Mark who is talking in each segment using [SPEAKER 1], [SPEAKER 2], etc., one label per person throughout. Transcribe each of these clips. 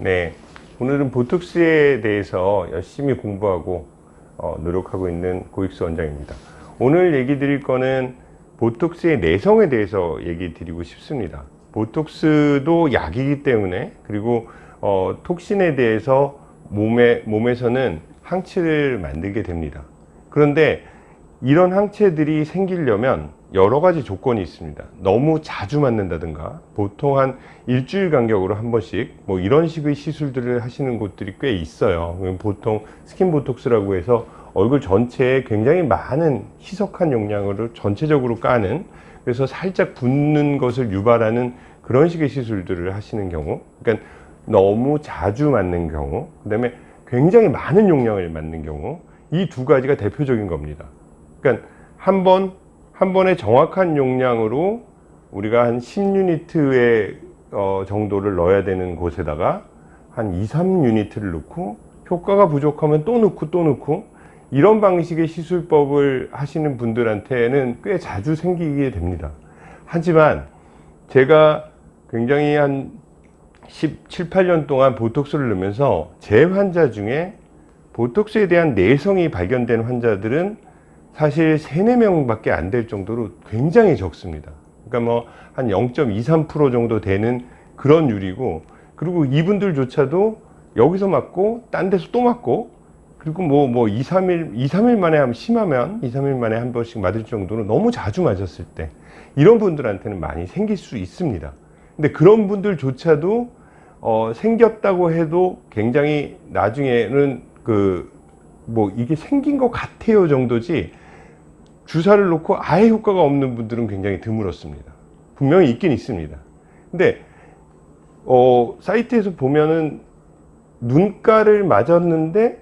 [SPEAKER 1] 네, 오늘은 보톡스에 대해서 열심히 공부하고 어, 노력하고 있는 고익수 원장입니다. 오늘 얘기 드릴 거는 보톡스의 내성에 대해서 얘기 드리고 싶습니다. 보톡스도 약이기 때문에 그리고 어, 톡신에 대해서 몸에, 몸에서는 항체를 만들게 됩니다. 그런데 이런 항체들이 생기려면 여러 가지 조건이 있습니다. 너무 자주 맞는다든가 보통 한 일주일 간격으로 한 번씩 뭐 이런 식의 시술들을 하시는 곳들이 꽤 있어요. 보통 스킨 보톡스라고 해서 얼굴 전체에 굉장히 많은 희석한 용량으로 전체적으로 까는 그래서 살짝 붓는 것을 유발하는 그런 식의 시술들을 하시는 경우 그러니까 너무 자주 맞는 경우 그 다음에 굉장히 많은 용량을 맞는 경우 이 두 가지가 대표적인 겁니다. 그러니까 한 번, 한 번에 정확한 용량으로 우리가 한 10유니트의 어, 정도를 넣어야 되는 곳에다가 한 2, 3유니트를 넣고 효과가 부족하면 또 넣고 또 넣고 이런 방식의 시술법을 하시는 분들한테는 꽤 자주 생기게 됩니다. 하지만 제가 굉장히 한 17, 8년 동안 보톡스를 넣으면서 제 환자 중에 보톡스에 대한 내성이 발견된 환자들은 사실 3, 4명 밖에 안 될 정도로 굉장히 적습니다. 그러니까 뭐 한 0.23% 정도 되는 그런 율이고 그리고 이분들조차도 여기서 맞고 딴 데서 또 맞고 그리고 뭐, 뭐 2, 3일, 2, 3일 만에 하면 심하면 2, 3일 만에 한 번씩 맞을 정도로 너무 자주 맞았을 때 이런 분들한테는 많이 생길 수 있습니다. 근데 그런 분들조차도 어, 생겼다고 해도 굉장히 나중에는 그 뭐 이게 생긴 것 같아요 정도지 주사를 놓고 아예 효과가 없는 분들은 굉장히 드물었습니다. 분명히 있긴 있습니다. 근데 어, 사이트에서 보면은 눈가를 맞았는데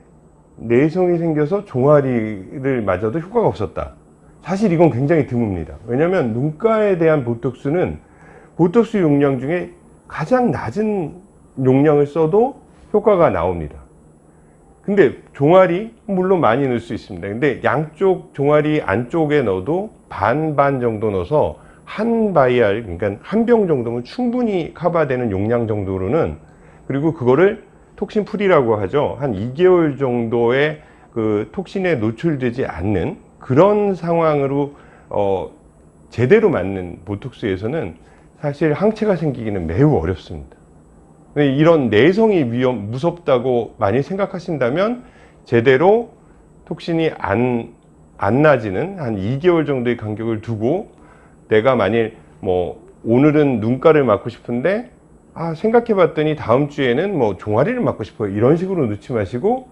[SPEAKER 1] 내성이 생겨서 종아리를 맞아도 효과가 없었다. 사실 이건 굉장히 드뭅니다. 왜냐하면 눈가에 대한 보톡스는 보톡스 용량 중에 가장 낮은 용량을 써도 효과가 나옵니다. 근데 종아리 물론 많이 넣을 수 있습니다. 근데 양쪽 종아리 안쪽에 넣어도 반반 정도 넣어서 한 바이알 그러니까 한 병 정도면 충분히 커버되는 용량 정도로는 그리고 그거를 톡신 풀이라고 하죠. 한 2개월 정도의 그 톡신에 노출되지 않는 그런 상황으로 어 제대로 맞는 보톡스에서는 사실 항체가 생기기는 매우 어렵습니다. 이런 내성이 위험 무섭다고 많이 생각하신다면 제대로 톡신이 안, 안 나지는 한 2개월 정도의 간격을 두고 내가 만일 뭐 오늘은 눈가를 맞고 싶은데 아 생각해 봤더니 다음 주에는 뭐 종아리를 맞고 싶어요. 이런 식으로 넣지 마시고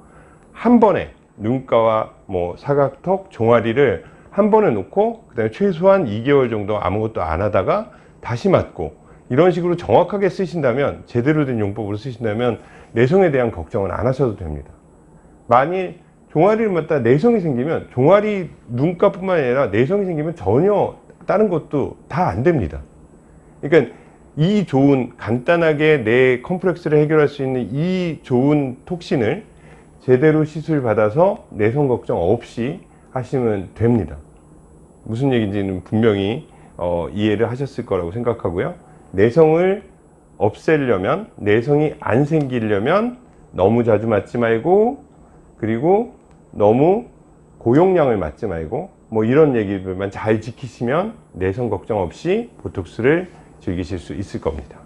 [SPEAKER 1] 한 번에 눈가와 뭐 사각턱 종아리를 한 번에 놓고 그 다음에 최소한 2개월 정도 아무것도 안 하다가 다시 맞고 이런 식으로 정확하게 쓰신다면 제대로 된 용법으로 쓰신다면 내성에 대한 걱정은 안 하셔도 됩니다. 만일 종아리를 맞다 내성이 생기면 종아리 눈가뿐만 아니라 내성이 생기면 전혀 다른 것도 다 안 됩니다. 그러니까 이 좋은 간단하게 내 컴플렉스를 해결할 수 있는 이 좋은 톡신을 제대로 시술 받아서 내성 걱정 없이 하시면 됩니다. 무슨 얘기인지는 분명히 어, 이해를 하셨을 거라고 생각하고요 내성을 없애려면 내성이 안 생기려면 너무 자주 맞지 말고 그리고 너무 고용량을 맞지 말고 뭐 이런 얘기들만 잘 지키시면 내성 걱정 없이 보톡스를 즐기실 수 있을 겁니다